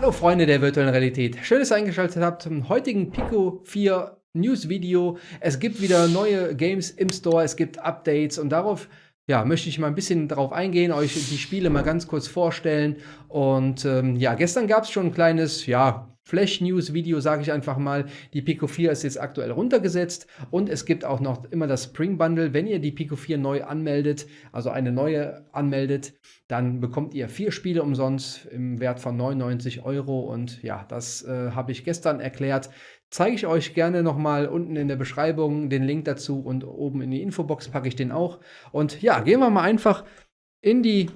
Hallo Freunde der virtuellen Realität. Schön, dass ihr eingeschaltet habt zum heutigen Pico 4 News Video. Es gibt wieder neue Games im Store, es gibt Updates und darauf ja, möchte ich mal ein bisschen darauf eingehen, euch die Spiele mal ganz kurz vorstellen. Und ähm, ja, gestern gab es schon ein kleines, ja, Flash-News-Video, sage ich einfach mal. Die Pico 4 ist jetzt aktuell runtergesetzt und es gibt auch noch immer das Spring Bundle. Wenn ihr die Pico 4 neu anmeldet, also eine neue anmeldet, dann bekommt ihr vier Spiele umsonst im Wert von 99 Euro. Und ja, das äh, habe ich gestern erklärt. Zeige ich euch gerne nochmal unten in der Beschreibung den Link dazu und oben in die Infobox packe ich den auch. Und ja, gehen wir mal einfach in die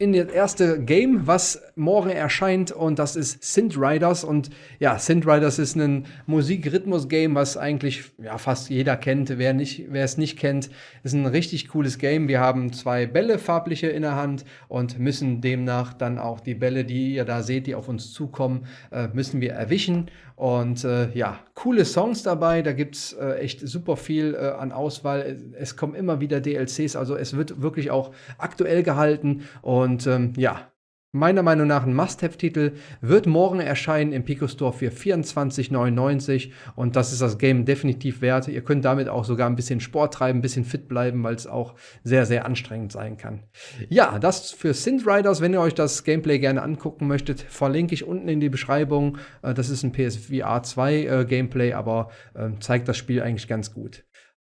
in das erste Game, was morgen erscheint und das ist Synth Riders und ja, Synth Riders ist ein Musik-Rhythmus-Game, was eigentlich ja, fast jeder kennt. Wer, nicht, wer es nicht kennt, ist ein richtig cooles Game. Wir haben zwei Bälle, farbliche in der Hand und müssen demnach dann auch die Bälle, die ihr da seht, die auf uns zukommen, äh, müssen wir erwischen und äh, ja, coole Songs dabei, da gibt es äh, echt super viel äh, an Auswahl. Es kommen immer wieder DLCs, also es wird wirklich auch aktuell gehalten. Und ähm, ja, Meiner Meinung nach ein Must-Have-Titel, wird morgen erscheinen im Pico Store für 24,99 und das ist das Game definitiv wert. Ihr könnt damit auch sogar ein bisschen Sport treiben, ein bisschen fit bleiben, weil es auch sehr, sehr anstrengend sein kann. Ja, das für Synth Riders, wenn ihr euch das Gameplay gerne angucken möchtet, verlinke ich unten in die Beschreibung. Äh, das ist ein PSVR 2 äh, Gameplay, aber ähm, zeigt das Spiel eigentlich ganz gut.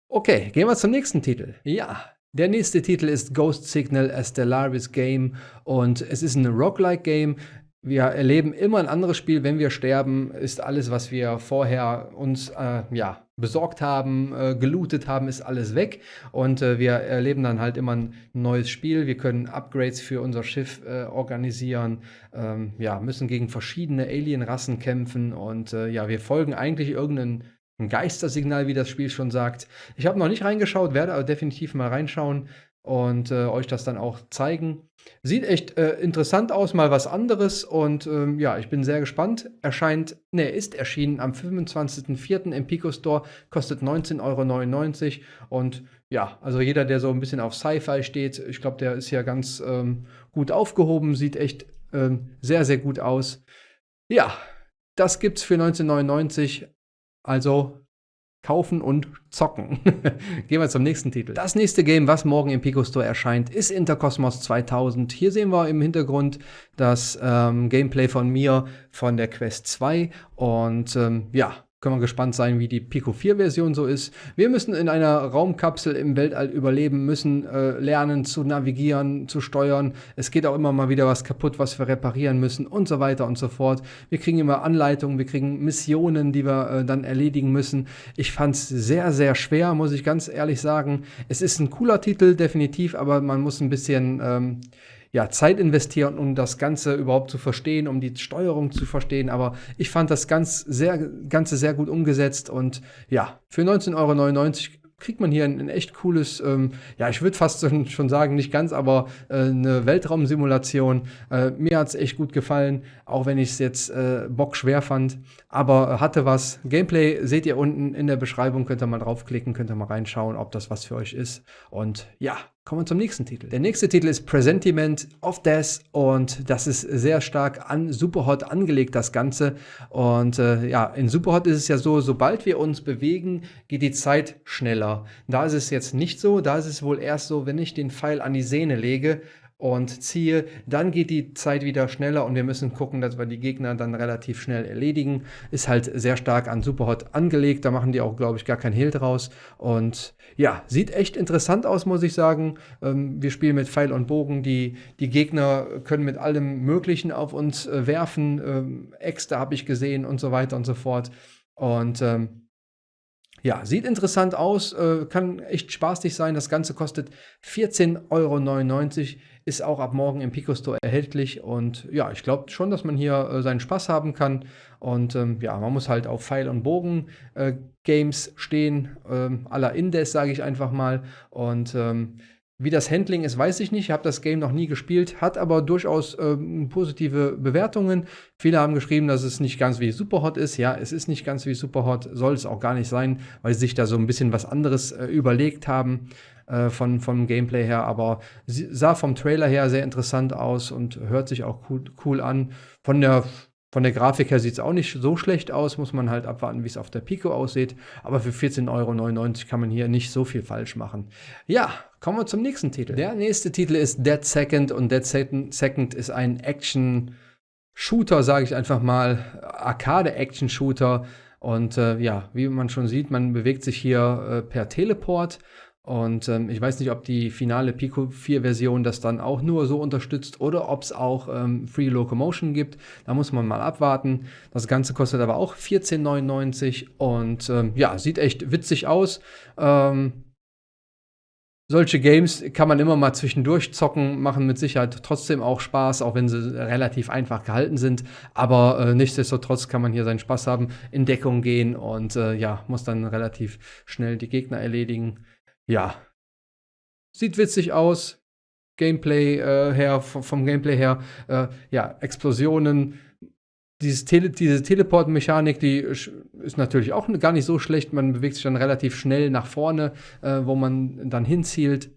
Okay, gehen wir zum nächsten Titel. Ja, der nächste Titel ist Ghost Signal A Stellaris Game und es ist ein Roguelike Game. Wir erleben immer ein anderes Spiel, wenn wir sterben, ist alles, was wir vorher uns äh, ja, besorgt haben, äh, gelootet haben, ist alles weg. Und äh, wir erleben dann halt immer ein neues Spiel. Wir können Upgrades für unser Schiff äh, organisieren, ähm, ja, müssen gegen verschiedene Alienrassen kämpfen und äh, ja, wir folgen eigentlich irgendeinen ein Geistersignal, wie das Spiel schon sagt. Ich habe noch nicht reingeschaut, werde aber definitiv mal reinschauen und äh, euch das dann auch zeigen. Sieht echt äh, interessant aus, mal was anderes und ähm, ja, ich bin sehr gespannt. Erscheint, ne, ist erschienen am 25.04. im Pico Store, kostet 19,99 Euro und ja, also jeder, der so ein bisschen auf Sci-Fi steht, ich glaube, der ist ja ganz ähm, gut aufgehoben, sieht echt ähm, sehr, sehr gut aus. Ja, das gibt's für 1999 also kaufen und zocken. Gehen wir zum nächsten Titel. Das nächste Game, was morgen im Pico Store erscheint, ist Intercosmos 2000. Hier sehen wir im Hintergrund das ähm, Gameplay von mir von der Quest 2 und ähm, ja, können wir gespannt sein, wie die Pico 4 Version so ist. Wir müssen in einer Raumkapsel im Weltall überleben, müssen äh, lernen zu navigieren, zu steuern. Es geht auch immer mal wieder was kaputt, was wir reparieren müssen und so weiter und so fort. Wir kriegen immer Anleitungen, wir kriegen Missionen, die wir äh, dann erledigen müssen. Ich fand es sehr, sehr schwer, muss ich ganz ehrlich sagen. Es ist ein cooler Titel, definitiv, aber man muss ein bisschen ähm, ja, Zeit investieren, um das Ganze überhaupt zu verstehen, um die Steuerung zu verstehen. Aber ich fand das ganz sehr, Ganze sehr gut umgesetzt und ja, für 19,99 Euro kriegt man hier ein, ein echt cooles, ähm, ja, ich würde fast schon sagen, nicht ganz, aber äh, eine Weltraumsimulation. Äh, mir hat es echt gut gefallen, auch wenn ich es jetzt äh, bockschwer fand, aber hatte was. Gameplay seht ihr unten in der Beschreibung, könnt ihr mal draufklicken, könnt ihr mal reinschauen, ob das was für euch ist. Und ja, Kommen wir zum nächsten Titel. Der nächste Titel ist Presentiment of Death und das ist sehr stark an Superhot angelegt, das Ganze. Und äh, ja, in Superhot ist es ja so, sobald wir uns bewegen, geht die Zeit schneller. Da ist es jetzt nicht so, da ist es wohl erst so, wenn ich den Pfeil an die Sehne lege, und ziehe, dann geht die Zeit wieder schneller und wir müssen gucken, dass wir die Gegner dann relativ schnell erledigen. Ist halt sehr stark an Superhot angelegt, da machen die auch, glaube ich, gar kein Hehl draus. Und ja, sieht echt interessant aus, muss ich sagen. Ähm, wir spielen mit Pfeil und Bogen, die, die Gegner können mit allem Möglichen auf uns äh, werfen. Ähm, Äxte habe ich gesehen und so weiter und so fort. Und ähm, ja, sieht interessant aus, äh, kann echt spaßig sein. Das Ganze kostet 14,99 Euro, ist auch ab morgen im Pico Store erhältlich. Und ja, ich glaube schon, dass man hier äh, seinen Spaß haben kann. Und ähm, ja, man muss halt auf Pfeil und Bogen äh, Games stehen, ähm, aller Indes, sage ich einfach mal. Und ähm, wie das Handling ist, weiß ich nicht. Ich habe das Game noch nie gespielt, hat aber durchaus ähm, positive Bewertungen. Viele haben geschrieben, dass es nicht ganz wie Superhot ist. Ja, es ist nicht ganz wie Superhot, soll es auch gar nicht sein, weil sie sich da so ein bisschen was anderes äh, überlegt haben. Äh, von, vom Gameplay her, aber sah vom Trailer her sehr interessant aus und hört sich auch cool, cool an. Von der von der Grafik her sieht es auch nicht so schlecht aus, muss man halt abwarten, wie es auf der Pico aussieht. Aber für 14,99 Euro kann man hier nicht so viel falsch machen. Ja, kommen wir zum nächsten Titel. Der nächste Titel ist Dead Second und Dead Second ist ein Action-Shooter, sage ich einfach mal, Arcade-Action-Shooter. Und äh, ja, wie man schon sieht, man bewegt sich hier äh, per Teleport und ähm, ich weiß nicht, ob die finale Pico 4 Version das dann auch nur so unterstützt oder ob es auch ähm, Free Locomotion gibt. Da muss man mal abwarten. Das Ganze kostet aber auch 14,99 und ähm, ja, sieht echt witzig aus. Ähm, solche Games kann man immer mal zwischendurch zocken, machen mit Sicherheit trotzdem auch Spaß, auch wenn sie relativ einfach gehalten sind. Aber äh, nichtsdestotrotz kann man hier seinen Spaß haben, in Deckung gehen und äh, ja, muss dann relativ schnell die Gegner erledigen ja, sieht witzig aus. Gameplay äh, her, vom, Gameplay her, äh, ja, Explosionen. Dieses Tele diese Teleport-Mechanik, die ist natürlich auch gar nicht so schlecht. Man bewegt sich dann relativ schnell nach vorne, äh, wo man dann hinzielt.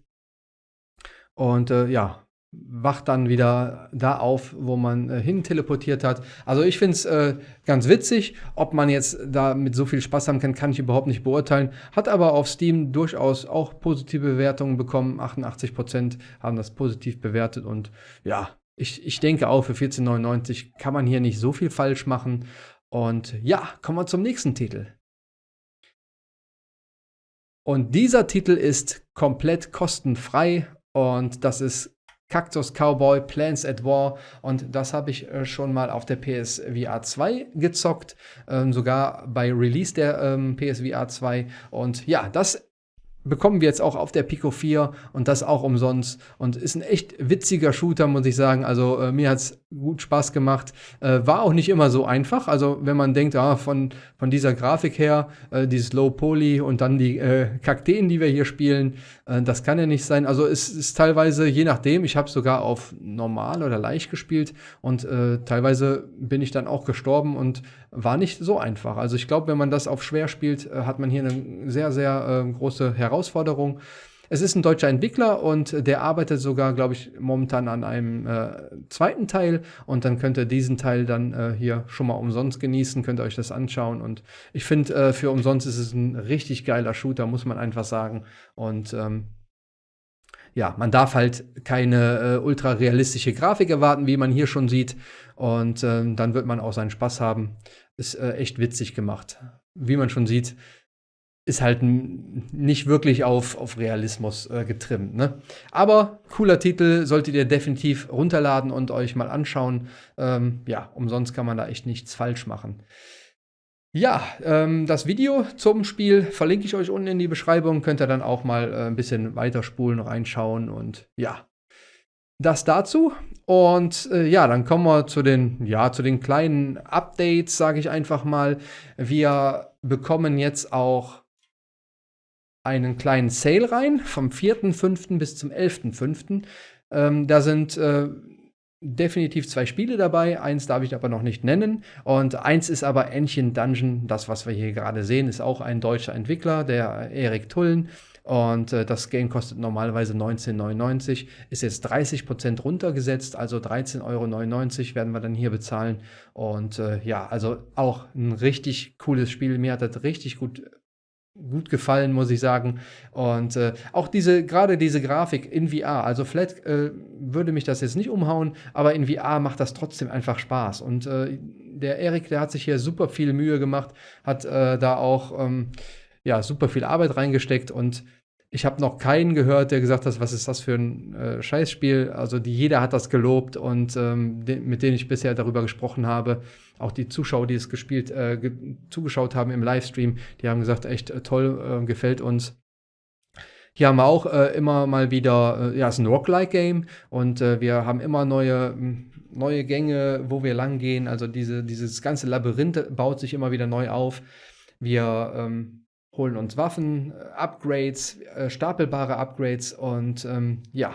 Und äh, ja, wacht dann wieder da auf, wo man äh, hin teleportiert hat. Also ich finde es äh, ganz witzig. Ob man jetzt da mit so viel Spaß haben kann, kann ich überhaupt nicht beurteilen. Hat aber auf Steam durchaus auch positive Bewertungen bekommen. 88% haben das positiv bewertet und ja, ich, ich denke auch für 14,99 kann man hier nicht so viel falsch machen. Und ja, kommen wir zum nächsten Titel. Und dieser Titel ist komplett kostenfrei und das ist Cactus Cowboy, Plants at War. Und das habe ich äh, schon mal auf der PSVR 2 gezockt, ähm, sogar bei Release der ähm, PSVR 2 und ja, das bekommen wir jetzt auch auf der Pico 4 und das auch umsonst. Und ist ein echt witziger Shooter, muss ich sagen. Also äh, mir hat es gut Spaß gemacht. Äh, war auch nicht immer so einfach. Also wenn man denkt, ah, von, von dieser Grafik her, äh, dieses Low Poly und dann die äh, Kakteen, die wir hier spielen, äh, das kann ja nicht sein. Also es ist teilweise, je nachdem, ich habe sogar auf normal oder leicht gespielt und äh, teilweise bin ich dann auch gestorben und war nicht so einfach. Also ich glaube, wenn man das auf schwer spielt, äh, hat man hier eine sehr, sehr äh, große Herausforderung. Es ist ein deutscher Entwickler und der arbeitet sogar, glaube ich, momentan an einem äh, zweiten Teil und dann könnt ihr diesen Teil dann äh, hier schon mal umsonst genießen, könnt ihr euch das anschauen und ich finde, äh, für umsonst ist es ein richtig geiler Shooter, muss man einfach sagen und ähm, ja, man darf halt keine äh, ultra realistische Grafik erwarten, wie man hier schon sieht. Und ähm, dann wird man auch seinen Spaß haben. Ist äh, echt witzig gemacht. Wie man schon sieht, ist halt nicht wirklich auf, auf Realismus äh, getrimmt. Ne? Aber cooler Titel, solltet ihr definitiv runterladen und euch mal anschauen. Ähm, ja, umsonst kann man da echt nichts falsch machen. Ja, ähm, das Video zum Spiel verlinke ich euch unten in die Beschreibung. Könnt ihr dann auch mal äh, ein bisschen weiterspulen, reinschauen und ja, das dazu. Und äh, ja, dann kommen wir zu den, ja, zu den kleinen Updates, sage ich einfach mal. Wir bekommen jetzt auch einen kleinen Sale rein, vom 4.5. bis zum 11.5. Ähm, da sind äh, definitiv zwei Spiele dabei. Eins darf ich aber noch nicht nennen. Und eins ist aber Entchen Dungeon. Das, was wir hier gerade sehen, ist auch ein deutscher Entwickler, der Erik Tullen. Und äh, das Game kostet normalerweise 19,99, ist jetzt 30% runtergesetzt, also 13,99 Euro werden wir dann hier bezahlen. Und äh, ja, also auch ein richtig cooles Spiel. Mir hat das richtig gut gut gefallen, muss ich sagen. Und äh, auch diese, gerade diese Grafik in VR, also Flat äh, würde mich das jetzt nicht umhauen, aber in VR macht das trotzdem einfach Spaß. Und äh, der Erik, der hat sich hier super viel Mühe gemacht, hat äh, da auch ähm, ja, super viel Arbeit reingesteckt und ich habe noch keinen gehört, der gesagt hat, was ist das für ein äh, Scheißspiel. Also die, jeder hat das gelobt und ähm, de mit denen ich bisher darüber gesprochen habe, auch die Zuschauer, die es gespielt, äh, ge zugeschaut haben im Livestream, die haben gesagt, echt äh, toll, äh, gefällt uns. Hier haben wir auch äh, immer mal wieder, äh, ja, es ist ein Rock-like-Game und wir haben immer neue neue Gänge, wo wir lang gehen. Also diese, dieses ganze Labyrinth baut sich immer wieder neu auf. Wir ähm, holen uns Waffen, äh, Upgrades, äh, stapelbare Upgrades und ähm, ja,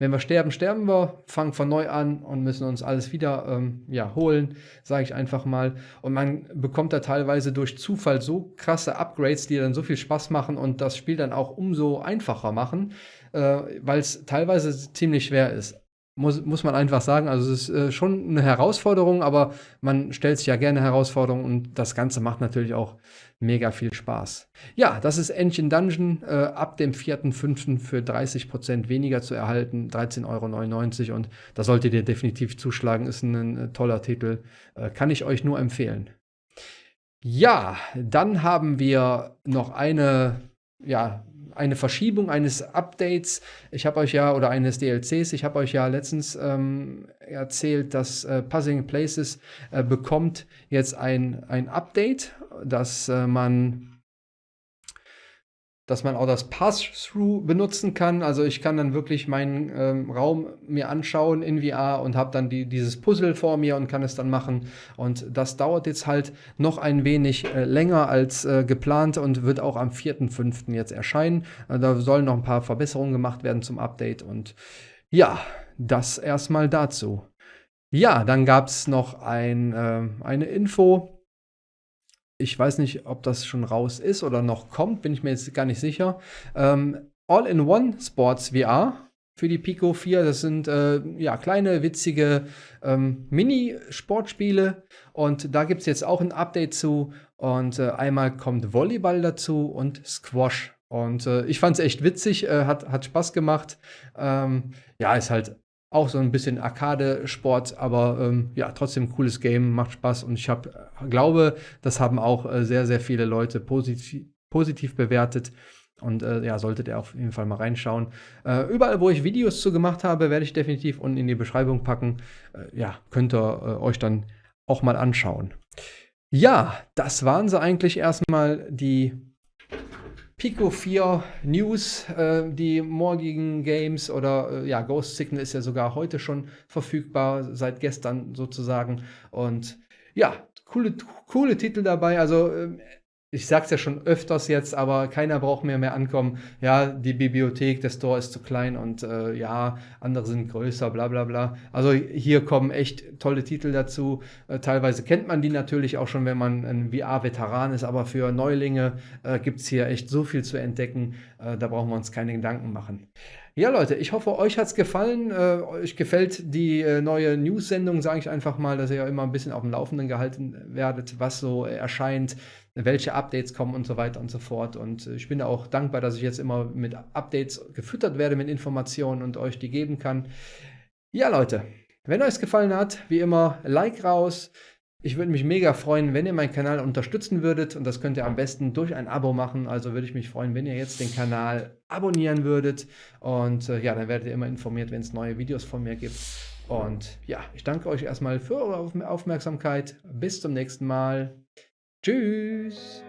wenn wir sterben, sterben wir, fangen von neu an und müssen uns alles wieder ähm, ja, holen, sage ich einfach mal. Und man bekommt da teilweise durch Zufall so krasse Upgrades, die dann so viel Spaß machen und das Spiel dann auch umso einfacher machen, äh, weil es teilweise ziemlich schwer ist muss, muss man einfach sagen. Also es ist äh, schon eine Herausforderung, aber man stellt sich ja gerne Herausforderungen und das Ganze macht natürlich auch mega viel Spaß. Ja, das ist Engine Dungeon äh, ab dem 4.5. für 30% weniger zu erhalten, 13,99 Euro und da solltet ihr definitiv zuschlagen, ist ein, ein äh, toller Titel, äh, kann ich euch nur empfehlen. Ja, dann haben wir noch eine ja, eine Verschiebung eines Updates. Ich habe euch ja, oder eines DLCs, ich habe euch ja letztens ähm, erzählt, dass äh, Puzzling Places äh, bekommt jetzt ein, ein Update, dass äh, man dass man auch das Pass-Through benutzen kann. Also ich kann dann wirklich meinen ähm, Raum mir anschauen in VR und habe dann die, dieses Puzzle vor mir und kann es dann machen. Und das dauert jetzt halt noch ein wenig äh, länger als äh, geplant und wird auch am 4.5. jetzt erscheinen. Äh, da sollen noch ein paar Verbesserungen gemacht werden zum Update. Und ja, das erstmal dazu. Ja, dann gab es noch ein, äh, eine Info ich weiß nicht, ob das schon raus ist oder noch kommt, bin ich mir jetzt gar nicht sicher. Ähm, All-in-One Sports VR für die Pico 4. Das sind äh, ja, kleine, witzige ähm, Mini-Sportspiele. Und da gibt es jetzt auch ein Update zu. Und äh, einmal kommt Volleyball dazu und Squash. Und äh, ich fand es echt witzig, äh, hat, hat Spaß gemacht. Ähm, ja, ist halt auch so ein bisschen Arcade-Sport, aber ähm, ja, trotzdem cooles Game, macht Spaß und ich hab, glaube, das haben auch äh, sehr, sehr viele Leute positiv, positiv bewertet. Und äh, ja, solltet ihr auf jeden Fall mal reinschauen. Äh, überall, wo ich Videos zu gemacht habe, werde ich definitiv unten in die Beschreibung packen. Äh, ja, könnt ihr äh, euch dann auch mal anschauen. Ja, das waren sie eigentlich erstmal die Pico 4 News, äh, die morgigen Games oder äh, ja, Ghost Signal ist ja sogar heute schon verfügbar, seit gestern sozusagen. Und ja, coole, coole Titel dabei. Also äh, ich sag's ja schon öfters jetzt, aber keiner braucht mehr mehr ankommen. Ja, die Bibliothek, der Store ist zu klein und äh, ja, andere sind größer, bla bla bla. Also hier kommen echt tolle Titel dazu. Äh, teilweise kennt man die natürlich auch schon, wenn man ein VR-Veteran ist, aber für Neulinge äh, gibt's hier echt so viel zu entdecken. Äh, da brauchen wir uns keine Gedanken machen. Ja, Leute, ich hoffe, euch hat's gefallen. Äh, euch gefällt die äh, neue News-Sendung, sage ich einfach mal, dass ihr immer ein bisschen auf dem Laufenden gehalten werdet, was so erscheint welche Updates kommen und so weiter und so fort. Und äh, ich bin auch dankbar, dass ich jetzt immer mit Updates gefüttert werde, mit Informationen und euch die geben kann. Ja, Leute, wenn euch es gefallen hat, wie immer, Like raus. Ich würde mich mega freuen, wenn ihr meinen Kanal unterstützen würdet und das könnt ihr am besten durch ein Abo machen. Also würde ich mich freuen, wenn ihr jetzt den Kanal abonnieren würdet und äh, ja, dann werdet ihr immer informiert, wenn es neue Videos von mir gibt. Und ja, ich danke euch erstmal für eure Aufmerksamkeit. Bis zum nächsten Mal. Tschüss.